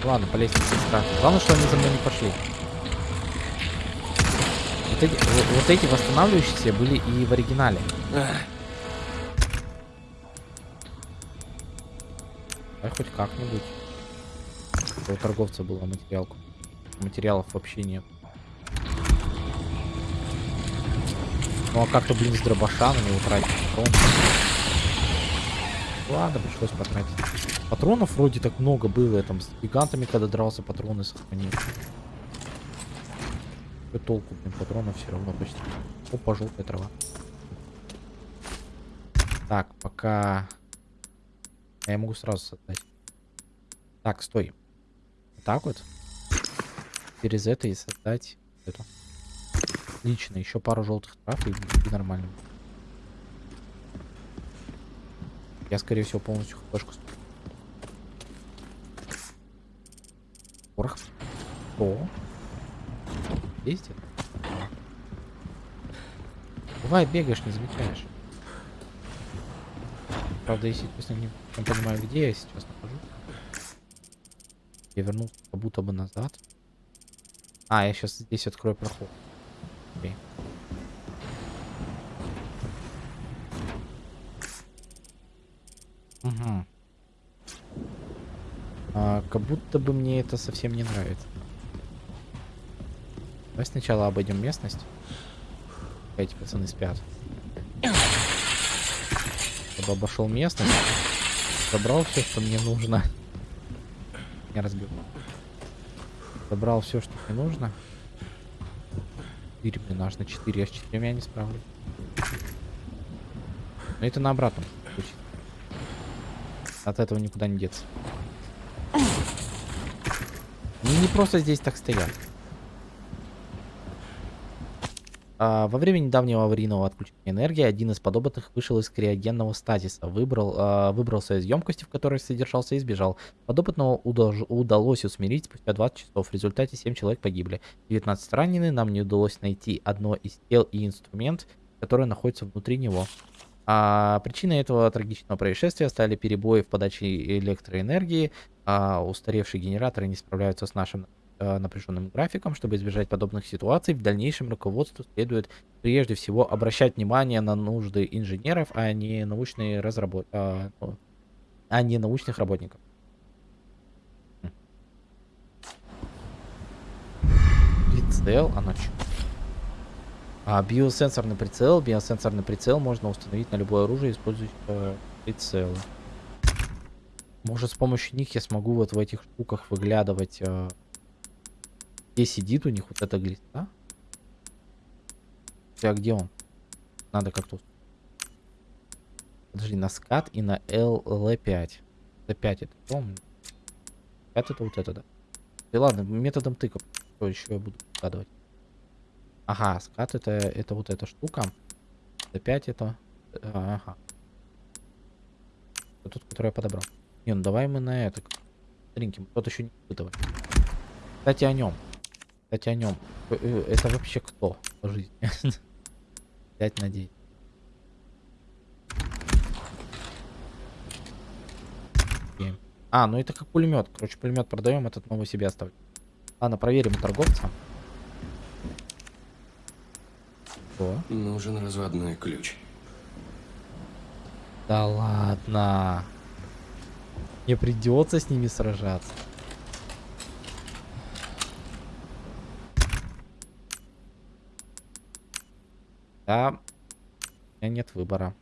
Ладно, по лестнице страшно. Главное, что они за мной не пошли. Вот эти, вот, эти восстанавливающиеся были и в оригинале. А хоть как-нибудь. У торговца была материалку. Материалов вообще нет. Ну а как-то, блин, с дробаша на него тратить патрон. Ладно, пришлось потратить. Патронов вроде так много было. Я там с гигантами, когда дрался, патроны сохранил. Какой толку, блин, патронов все равно почти. Опа, желтая трава. Так, пока... А Я могу сразу создать. Так, стой. Так вот. Через это и создать эту. Отлично, еще пару желтых трав и, и нормально. Я, скорее всего, полностью хпшку Порох. О. Есть это? Бывает, бегаешь, не замечаешь. Правда, если честно, не, не понимаю, где я сейчас нахожусь. Я вернулся как будто бы назад. А, я сейчас здесь открою проход. Окей. Угу. А, как будто бы мне это совсем не нравится. Давай сначала обойдем местность. Эти пацаны спят. чтобы обошел местность. Забрал все, что мне нужно. Не разбил. Забрал все, что мне нужно. 4 мне нужно 4. Я с 4 я не справлюсь. Но это на обратном. От этого никуда не деться. Они не просто здесь так стоят. А, во время недавнего аварийного отключения энергии один из подопытных вышел из криогенного стазиса, выбрал, а, выбрался из емкости, в которой содержался, и сбежал. Подопытного удалось усмирить спустя 20 часов. В результате 7 человек погибли. 19 ранены. Нам не удалось найти одно из тел и инструмент, который находится внутри него. А причиной этого трагичного происшествия стали перебои в подаче электроэнергии. А устаревшие генераторы не справляются с нашим напряженным графиком. Чтобы избежать подобных ситуаций, в дальнейшем руководству следует прежде всего обращать внимание на нужды инженеров, а не научные разработ... а, ну, а не научных работников. Прицел, оно чё? А, биосенсорный прицел. Биосенсорный прицел можно установить на любое оружие, используя э, прицелы. Может, с помощью них я смогу вот в этих штуках выглядывать, э, где сидит у них вот эта глиста. А где он? Надо как-то... Подожди, на скат и на LL5. L5 это помню. 5 это вот это, да. И ладно, методом тыка. Что еще я буду вкладывать? Ага, скат это, это вот эта штука. L5 это... а, Ага. Вот тут, который я подобрал. Не, ну давай мы на это. Тринки, тот еще не испытывали. Кстати, о нем. Кстати, о нем. Это вообще кто по жизни? 5 на 9. Семь. А, ну это как пулемет. Короче, пулемет продаем, этот новый себе оставлю. Ладно, проверим у торговца. О, Нужен разводной ключ. да ладно. Мне придется с ними сражаться. Да, у меня нет выбора.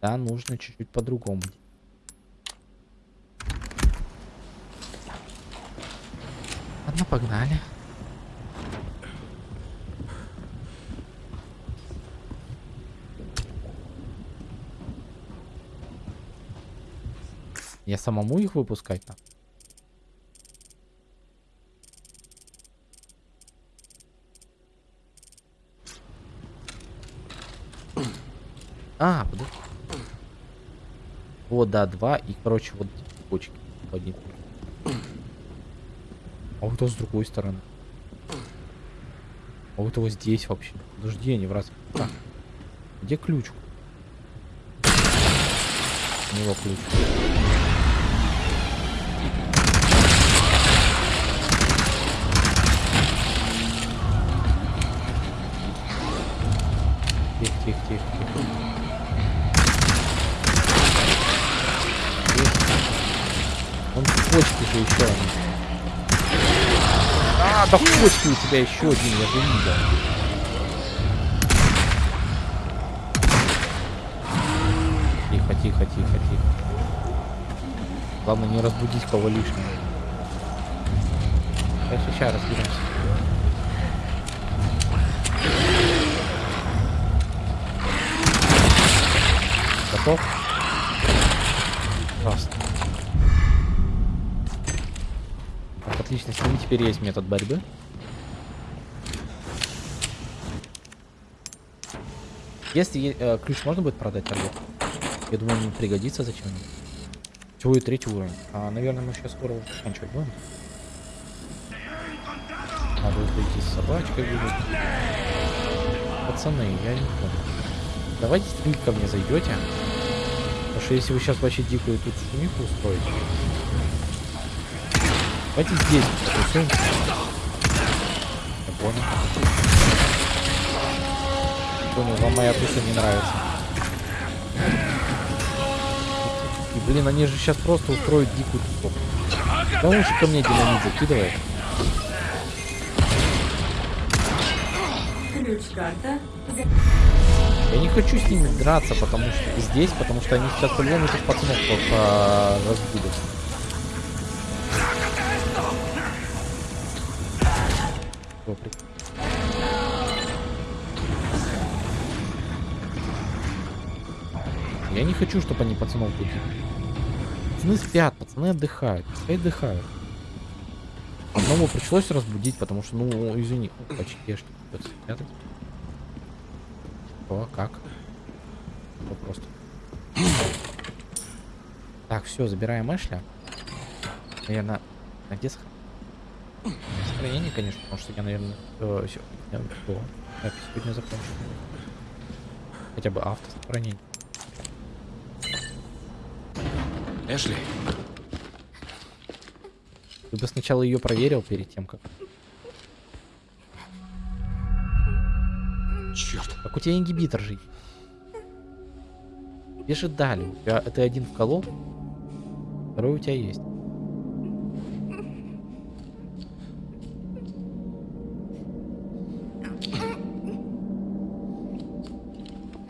Да, нужно чуть-чуть по-другому. Ладно, погнали. Я самому их выпускать А, подожди. Вот, да, два. И, короче, вот почки. Один. А вот то с другой стороны. А вот его здесь вообще. Подожди, они в раз. А, где ключ? У него ключ. Да в почке у тебя еще один, я же видел. Тихо, тихо, тихо, тихо. Главное не разбудить кого лишнего. Сейчас, сейчас разберемся. Готов? Просто. Так, отлично, с ним теперь есть метод борьбы. Если э, ключ можно будет продать торгов? Я думаю, он пригодится зачем-нибудь. Всего и третий уровень. А, наверное, мы сейчас скоро уже заканчивать будем. Надо выйти с собачкой будет. Пацаны, я не понял. Давайте стрелить ко мне зайдете. Потому что если вы сейчас вообще дикую тут шумиху устроите. Давайте здесь потусуемся. Я понял. Понял, вам моя туса не нравится. И, блин, они же сейчас просто устроят дикую тусовку. Да лучше ко мне динамит закидывает. Я не хочу с ними драться, потому что здесь, потому что они сейчас по-любому этих пацанов по- по- разбудят. При- Я не хочу, чтобы они пацанов будили. Пацаны спят, пацаны отдыхают. Пускай отдыхают. Одного пришлось разбудить, потому что, ну, извини, почти придется. О, как? Что просто. Так, все, забираем Эшля. Наверное, а где Сохранение, конечно, потому что я, наверное, э, сегодня, что, запись сегодня закончу. Хотя бы автосохранение. Эшли, Ты бы сначала ее проверил перед тем, как... черт. Как у тебя ингибитор же. есть. Тебе же дали. У тебя, ты один вколол, второй у тебя есть.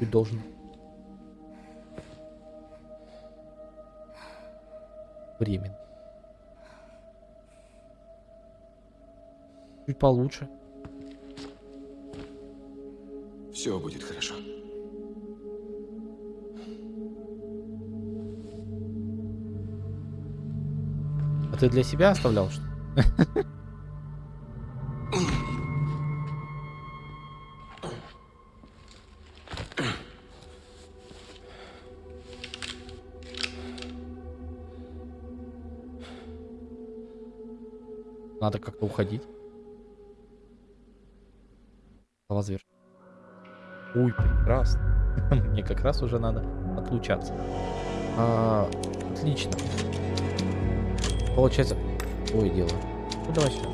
Ты должен. Временно. Чуть получше. Все будет хорошо. А ты для себя оставлял что? Надо как-то уходить. Слова зверь. Ой, прекрасно. Мне как раз уже надо отлучаться. А, отлично. Получается... Ой, дело. Ну, давай сюда.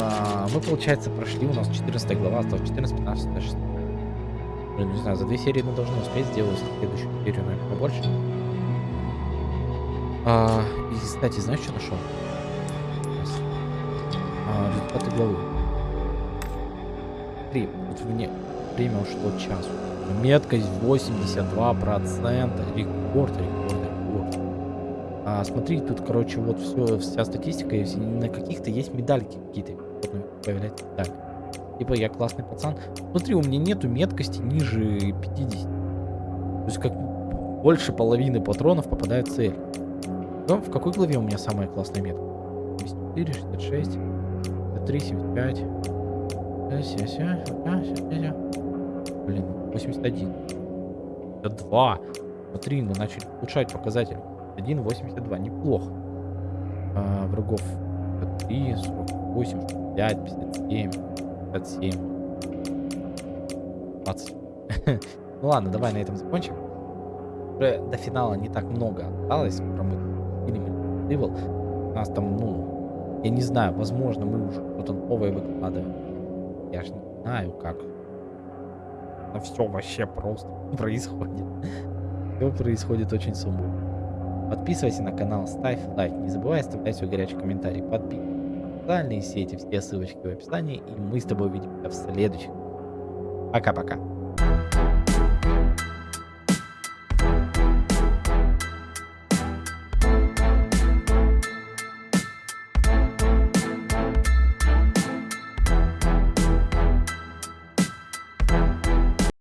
А, мы, получается, прошли, у нас 14 глава, осталось 14, 15, 16. Блин, не знаю, за две серии мы должны успеть сделать следующую серию, наверное, побольше. А, и, кстати, знаешь, что нашел? Сейчас. А, результаты главы. Смотри, вот мне время ушло час. Меткость 82%. Рекорд, рекорд, рекорд. А, смотри, тут, короче, вот все, вся статистика, на каких-то есть медальки какие-то. Появляется медаль. Типа я классный пацан. Смотри, у меня нету меткости ниже 50. То есть как больше половины патронов попадает в цель. Ну, в какой главе у меня самая классная метка? 74, 66, 73, 75. 77, Блин, 81. Это 2. Смотри, мы начали улучшать показатель. 1,82. Неплохо. А, врагов 3, 48, 65, 57, 57. 20. ну ладно, давай на этом закончим. Уже до финала не так много осталось. Скоро мы фильм. У нас там, ну, я не знаю, возможно, мы уже что-то новое выкладываем. Я же не знаю, как. Но все вообще просто происходит. Все происходит очень сумбурно. Подписывайся на канал, ставь лайк. Не забывай оставлять свой горячий комментарий. Подписывайся. Социальные сети, все ссылочки в описании. И мы с тобой увидимся в следующем. Пока-пока.